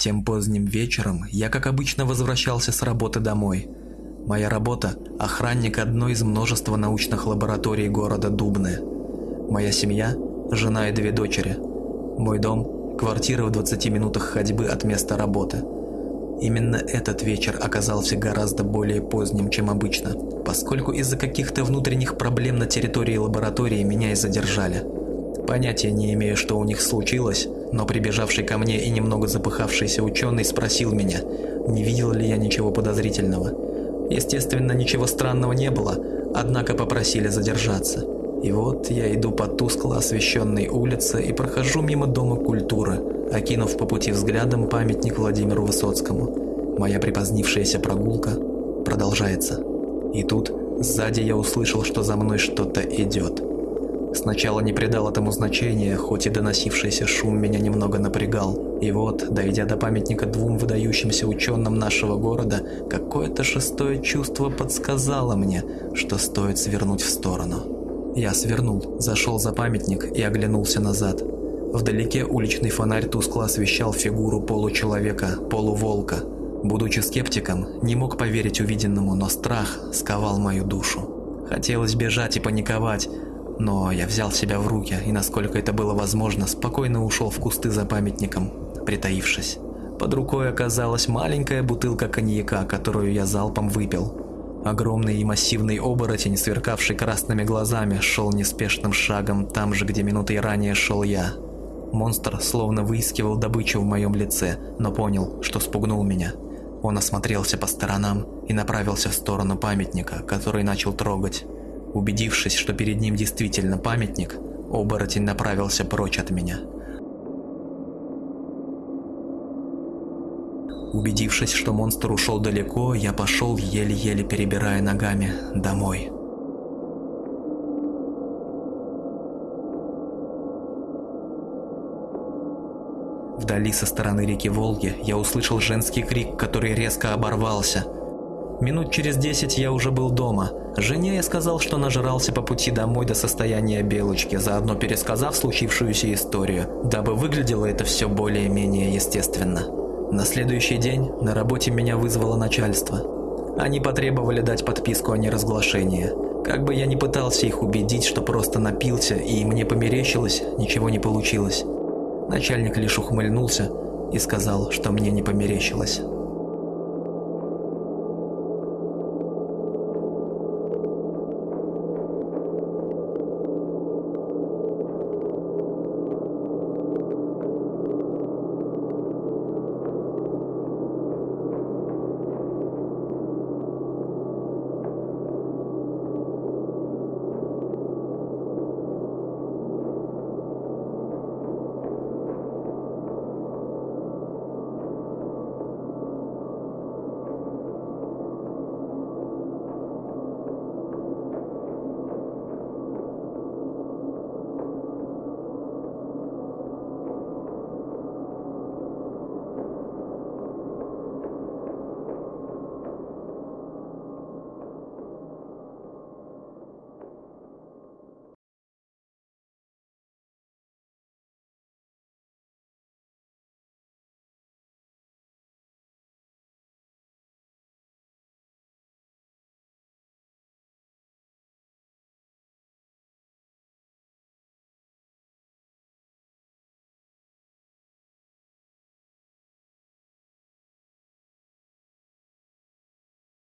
Тем поздним вечером я, как обычно, возвращался с работы домой. Моя работа – охранник одной из множества научных лабораторий города Дубны. Моя семья – жена и две дочери. Мой дом – квартира в 20 минутах ходьбы от места работы. Именно этот вечер оказался гораздо более поздним, чем обычно, поскольку из-за каких-то внутренних проблем на территории лаборатории меня и задержали. Понятия не имею, что у них случилось, но прибежавший ко мне и немного запыхавшийся ученый спросил меня, не видел ли я ничего подозрительного. Естественно, ничего странного не было, однако попросили задержаться. И вот я иду по тускло освещенной улице и прохожу мимо Дома культуры, окинув по пути взглядом памятник Владимиру Высоцкому. Моя припозднившаяся прогулка продолжается. И тут сзади я услышал, что за мной что-то идет. Сначала не придал этому значения, хоть и доносившийся шум меня немного напрягал. И вот, дойдя до памятника двум выдающимся ученым нашего города, какое-то шестое чувство подсказало мне, что стоит свернуть в сторону. Я свернул, зашел за памятник и оглянулся назад. Вдалеке уличный фонарь тускло освещал фигуру получеловека, полуволка. Будучи скептиком, не мог поверить увиденному, но страх сковал мою душу. Хотелось бежать и паниковать, но я взял себя в руки и, насколько это было возможно, спокойно ушел в кусты за памятником, притаившись. Под рукой оказалась маленькая бутылка коньяка, которую я залпом выпил. Огромный и массивный оборотень, сверкавший красными глазами, шел неспешным шагом там же, где минутой ранее шел я. Монстр словно выискивал добычу в моем лице, но понял, что спугнул меня. Он осмотрелся по сторонам и направился в сторону памятника, который начал трогать. Убедившись, что перед ним действительно памятник, оборотень направился прочь от меня. Убедившись, что монстр ушел далеко, я пошел, еле-еле перебирая ногами, домой. Вдали со стороны реки Волги я услышал женский крик, который резко оборвался – Минут через десять я уже был дома. Жене я сказал, что нажрался по пути домой до состояния белочки, заодно пересказав случившуюся историю, дабы выглядело это все более-менее естественно. На следующий день на работе меня вызвало начальство. Они потребовали дать подписку о неразглашении. Как бы я ни пытался их убедить, что просто напился и мне померещилось, ничего не получилось. Начальник лишь ухмыльнулся и сказал, что мне не померещилось.